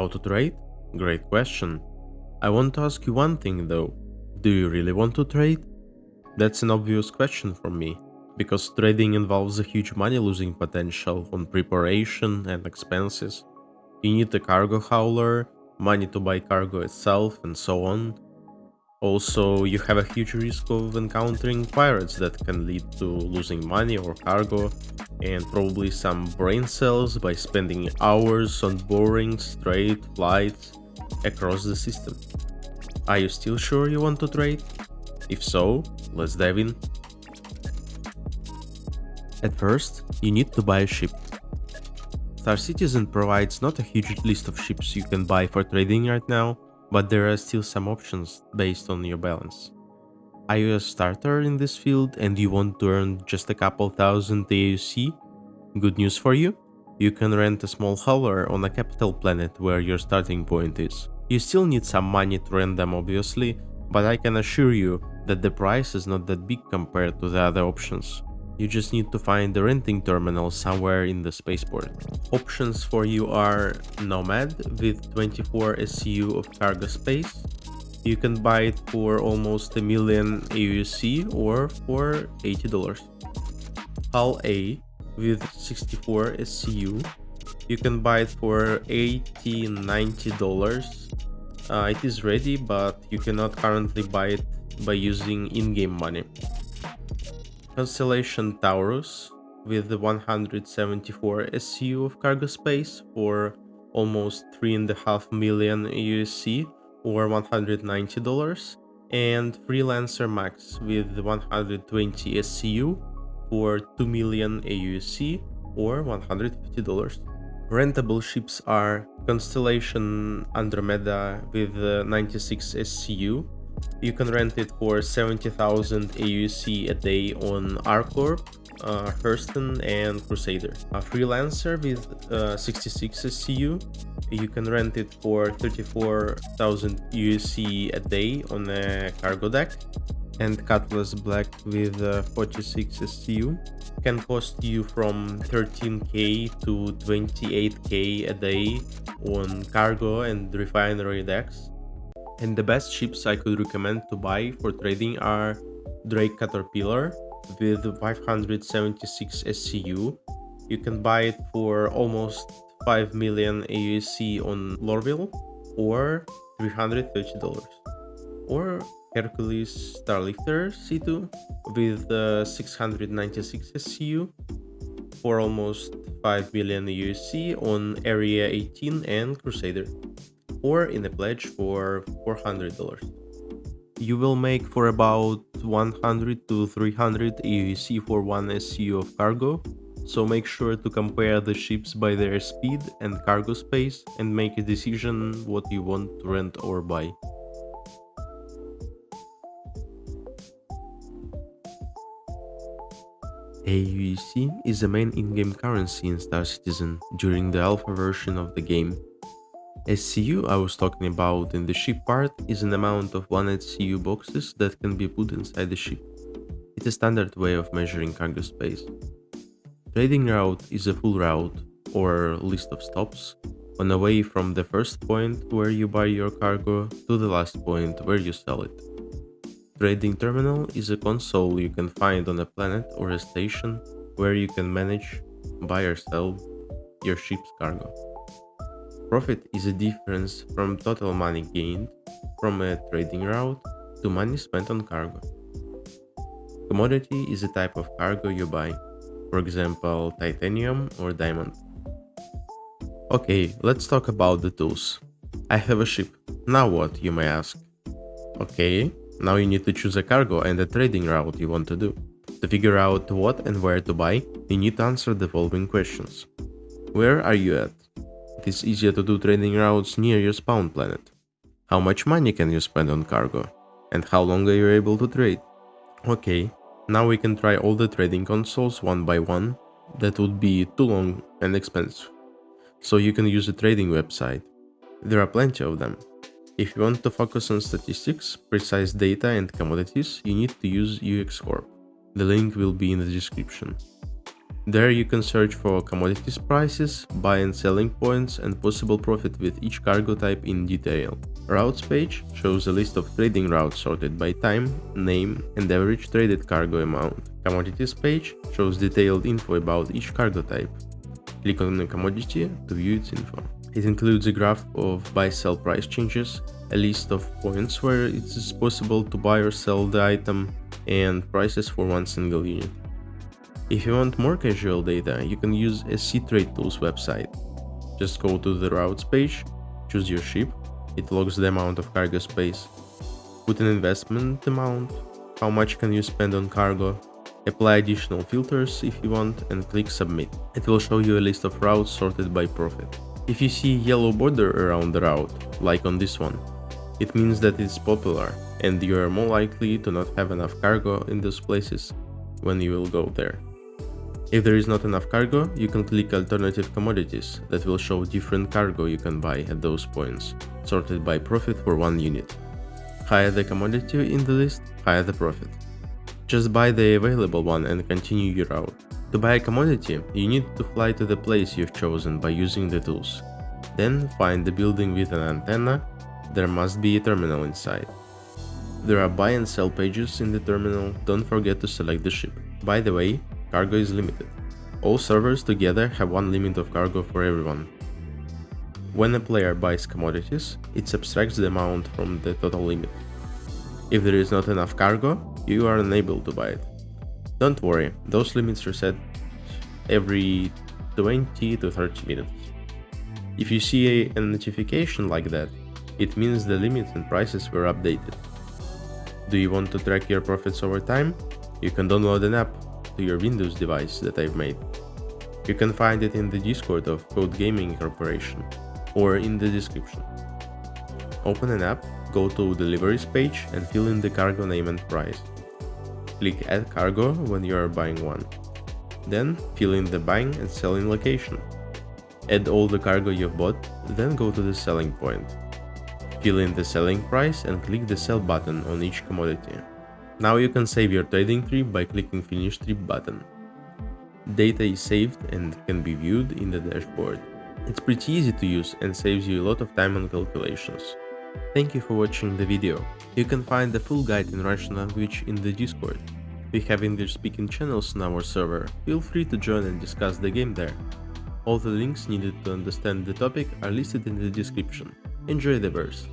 How to trade? Great question. I want to ask you one thing though. Do you really want to trade? That's an obvious question from me, because trading involves a huge money losing potential on preparation and expenses. You need a cargo hauler, money to buy cargo itself and so on. Also, you have a huge risk of encountering pirates that can lead to losing money or cargo, and probably some brain cells by spending hours on boring straight flights across the system. Are you still sure you want to trade? If so, let's dive in. At first, you need to buy a ship. Star Citizen provides not a huge list of ships you can buy for trading right now, but there are still some options based on your balance. Are you a starter in this field and you want to earn just a couple thousand AUC? Good news for you, you can rent a small hauler on a capital planet where your starting point is. You still need some money to rent them obviously, but I can assure you that the price is not that big compared to the other options. You just need to find the renting terminal somewhere in the spaceport. Options for you are Nomad with 24 SCU of cargo space. You can buy it for almost a million AUC or for $80. Hull A with 64 SCU. You can buy it for 80 $90. Uh, it is ready, but you cannot currently buy it by using in-game money. Constellation Taurus with the 174 SCU of cargo space for almost 3.5 million USC or $190 and Freelancer Max with 120 SCU for 2 million AUC or $150. Rentable ships are Constellation Andromeda with 96 SCU you can rent it for 70,000 AUC a day on ArcCorp, uh, Hurston and Crusader. A freelancer with uh, 66 SCU, you can rent it for 34,000 USC a day on a cargo deck. And Cutlass Black with uh, 46 SCU can cost you from 13k to 28k a day on cargo and refinery decks. And the best ships I could recommend to buy for trading are Drake Caterpillar with 576 SCU. You can buy it for almost 5 million AUC on Lorville or $330. Or Hercules Starlifter C2 with uh, 696 SCU for almost 5 million USC on Area 18 and Crusader or in a pledge for $400. You will make for about 100 to 300 AUC for one SCU of cargo, so make sure to compare the ships by their speed and cargo space and make a decision what you want to rent or buy. AUC is the main in-game currency in Star Citizen during the alpha version of the game SCU I was talking about in the ship part is an amount of 1 SCU boxes that can be put inside the ship. It's a standard way of measuring cargo space. Trading route is a full route, or list of stops, on the way from the first point where you buy your cargo to the last point where you sell it. Trading terminal is a console you can find on a planet or a station where you can manage, buy or sell your ship's cargo. Profit is a difference from total money gained from a trading route to money spent on cargo. Commodity is a type of cargo you buy, for example titanium or diamond. Okay, let's talk about the tools. I have a ship. Now what, you may ask? Okay, now you need to choose a cargo and a trading route you want to do. To figure out what and where to buy, you need to answer the following questions. Where are you at? It is easier to do trading routes near your spawn planet. How much money can you spend on cargo? And how long are you able to trade? Okay, now we can try all the trading consoles one by one. That would be too long and expensive. So you can use a trading website. There are plenty of them. If you want to focus on statistics, precise data and commodities, you need to use UEX Corp. The link will be in the description. There you can search for commodities prices, buy and selling points and possible profit with each cargo type in detail. Routes page shows a list of trading routes sorted by time, name and average traded cargo amount. Commodities page shows detailed info about each cargo type. Click on the commodity to view its info. It includes a graph of buy-sell price changes, a list of points where it is possible to buy or sell the item, and prices for one single unit. If you want more casual data, you can use a Trade Tools website. Just go to the routes page, choose your ship, it logs the amount of cargo space, put an investment amount, how much can you spend on cargo, Apply additional filters if you want and click submit. It will show you a list of routes sorted by profit. If you see yellow border around the route, like on this one, it means that it's popular and you are more likely to not have enough cargo in those places when you will go there. If there is not enough cargo, you can click alternative commodities that will show different cargo you can buy at those points, sorted by profit for one unit. Higher the commodity in the list, higher the profit. Just buy the available one and continue your route. To buy a commodity, you need to fly to the place you've chosen by using the tools. Then find the building with an antenna, there must be a terminal inside. There are buy and sell pages in the terminal, don't forget to select the ship. By the way, cargo is limited. All servers together have one limit of cargo for everyone. When a player buys commodities, it subtracts the amount from the total limit. If there is not enough cargo, you are unable to buy it. Don't worry, those limits are set every 20 to 30 minutes. If you see a, notification like that, it means the limits and prices were updated. Do you want to track your profits over time? You can download an app to your Windows device that I've made. You can find it in the Discord of Code Gaming Corporation or in the description. Open an app go to deliveries page and fill in the cargo name and price. Click add cargo when you are buying one. Then fill in the buying and selling location. Add all the cargo you've bought, then go to the selling point. Fill in the selling price and click the sell button on each commodity. Now you can save your trading trip by clicking finish trip button. Data is saved and can be viewed in the dashboard. It's pretty easy to use and saves you a lot of time on calculations. Thank you for watching the video. You can find the full guide in Russian language in the Discord. We have English speaking channels on our server, feel free to join and discuss the game there. All the links needed to understand the topic are listed in the description. Enjoy the verse.